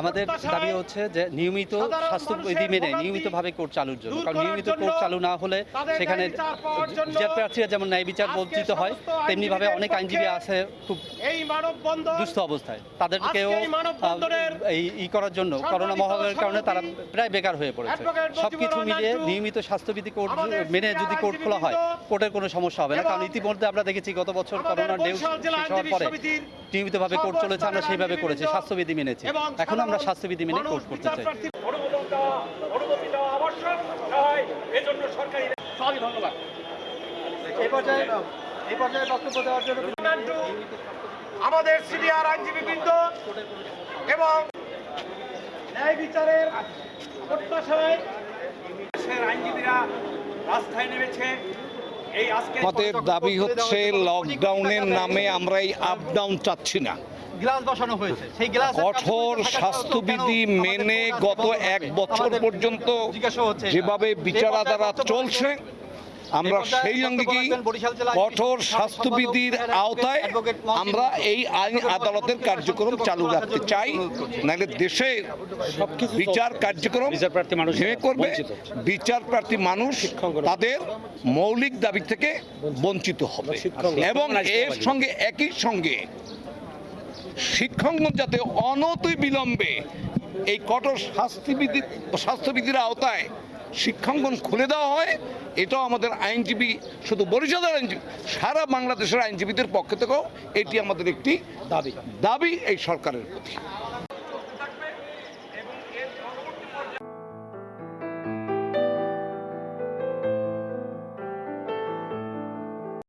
আমাদের দাবি হচ্ছে যে নিয়মিত স্বাস্থ্যবিধি মেনে নিয়মিতভাবে কোর্ট চালুর জন্য। কারণ নিয়মিত কোর্ট চালু না হলে সেখানে বিচার প্রার্থীরা যেমন ন্যায় বিচার বঞ্চিত হয় তেমনিভাবে অনেক আইনজীবী আছে খুব এই দুস্থ অবস্থায়। তাদেরকেও এই ই করার জন্য করোনা মহামারীর কারণে তারা প্রায় বেকার হয়ে পড়েছে। সব কিছু মিলিয়ে নিয়মিত স্বাস্থ্যবিধি কোর্ট মেনে যদি কোর্ট খোলা হয় কোর্টের কোনো সমস্যা হবে না। কারণ ইতিমধ্যে আমরা দেখেছি গত বছর করোনার ঢেউ শেষ হওয়ার পরে নিয়মিতভাবে কোর্ট চলেছে আমরা সেইভাবে করেছি স্বাস্থ্যবিধি মেনেছি। এখন আমরা স্বাস্থ্যবিধি মেনে কোর্ট করতে চাই। বিচারপ্রার্থী অনুমোদন দেওয়া অনুমতি দেওয়া আবশ্যক তাই এজন্য সরকারি সবই ধন্যবাদ। এই পর্যায়ে এই পর্যায়ে বক্তব্য দেওয়ার জন্য আমাদের সিনিয়র আইনজীবীবৃন্দ এবং ন্যায় বিচারের প্রত্যাশায় দেশের আইনজীবীরা রাস্তায় নেমেছে। আমাদের দাবি হচ্ছে লকডাউনের নামে আমরা এই আপ ডাউন চাচ্ছি না। গ্লাস বসানো হয়েছে। সেই গ্লাস কঠোর স্বাস্থ্যবিধি মেনে গত এক বছর পর্যন্ত যেভাবে বিচারাধারা চলছে আমরা সেই অঙ্গীকি কঠোর স্বাস্থ্যবিধির আওতায় আমরা এই আইন আদালতের কার্যক্রম চালু রাখতে চাই নাহলে দেশে বিচার কার্যক্রম ভেঙে করবে বিচার প্রার্থী মানুষ তাদের মৌলিক দাবি থেকে বঞ্চিত। হবে। এবং এর সঙ্গে একই সঙ্গে শিক্ষাঙ্গন যাতে অনতি বিলম্বে এই কঠোর শাস্তিবিধি স্বাস্থ্যবিধির আওতায় শিক্ষাঙ্গন খুলে দেওয়া হয়। এটাও আমাদের আইনজীবী, শুধু বরিশালের আইনজীবী, সারা বাংলাদেশের আইনজীবীদের পক্ষ থেকেও এটি আমাদের একটি দাবি। দাবি এই সরকারের প্রতি।